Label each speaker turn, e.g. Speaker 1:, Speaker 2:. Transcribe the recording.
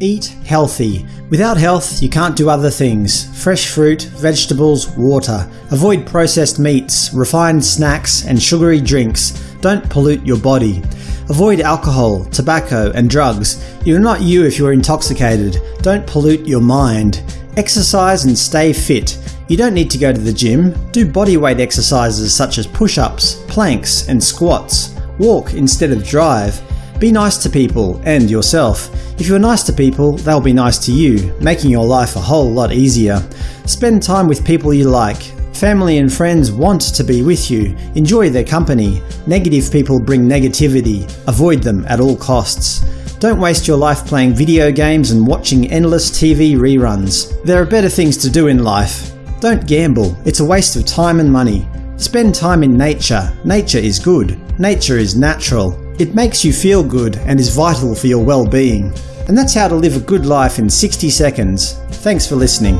Speaker 1: Eat healthy. Without health, you can't do other things. Fresh fruit, vegetables, water. Avoid processed meats, refined snacks, and sugary drinks. Don't pollute your body. Avoid alcohol, tobacco, and drugs. You're not you if you're intoxicated. Don't pollute your mind. Exercise and stay fit. You don't need to go to the gym. Do bodyweight exercises such as push-ups, planks, and squats. Walk instead of drive. Be nice to people and yourself. If you're nice to people, they'll be nice to you, making your life a whole lot easier. Spend time with people you like. Family and friends want to be with you. Enjoy their company. Negative people bring negativity. Avoid them at all costs. Don't waste your life playing video games and watching endless TV reruns. There are better things to do in life. Don't gamble. It's a waste of time and money. Spend time in nature. Nature is good. Nature is natural. It makes you feel good and is vital for your well-being. And that's how to live a good life in 60 seconds. Thanks for listening.